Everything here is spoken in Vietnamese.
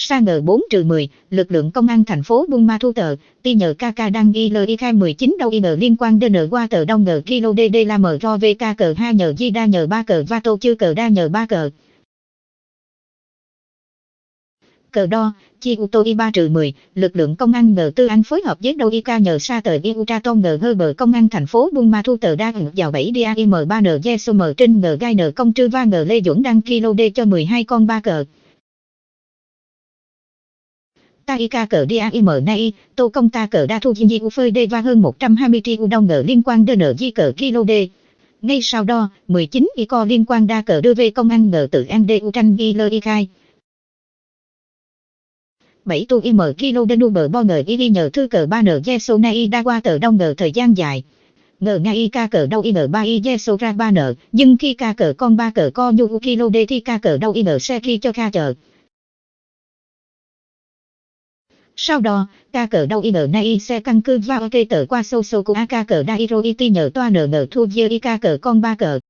Sa ngờ 4 trừ 10, lực lượng công an thành phố Buôn Ma Thu tờ, ti nhờ KK đang ghi lời khai 19 đâu in liên quan đến qua tờ đông ngờ kilo DD la mờ ro VK cờ 2 nhờ di đa nhờ 3 cờ va tô chư cờ đa nhờ 3 cờ. Cờ đo, chi u tô y 3 trừ 10, lực lượng công an ngờ tư anh phối hợp với đâu y ca nhờ sa tờ y u tra tôn ngờ hơ bờ công an thành phố Buôn Ma Thu tờ đa ngờ vào 7 DAIM 3 n Giê m trên ngờ gai nờ công trư va ngờ Lê dũng đăng kilo D cho 12 con 3 cờ. Ta y ca cờ DAIM nay, tô công ta cờ đa thu di u phơi đê và hơn 120 tri u đông ngờ liên quan đơn nợ di cờ kilo đê. Ngay sau đó, 19 y co liên quan đa cờ đưa về công an ngờ tự an đê u tranh ghi lơ y khai. 7 tu im kilo đê nu bờ bo ngờ y đi nhờ thư cờ 3 nờ yeso nay đa qua tờ đông ngờ thời gian dài. Ngờ ngay y ca cờ đâu y ngờ 3 y ye so ra 3 nờ, nhưng khi ca cờ con 3 cờ co nhu kilo đê thì ca cờ đâu y ngờ xe khi cho ca chờ. Sau đó, ca cờ đau y ngờ nay xe căn cư vào cây tờ qua sâu sâu của ca cờ đa y ti nhờ toa nờ ngờ thu dơ y ca cờ con ba cờ.